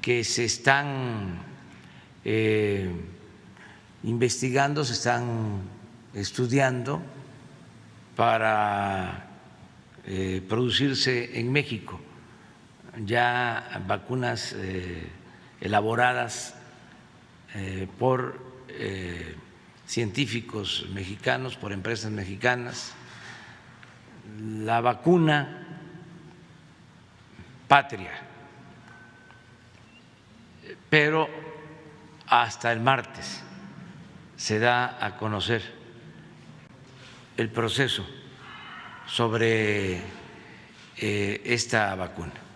que se están eh, investigando, se están estudiando para eh, producirse en México ya vacunas eh, elaboradas por científicos mexicanos, por empresas mexicanas. La vacuna patria, pero hasta el martes se da a conocer el proceso sobre eh, esta vacuna.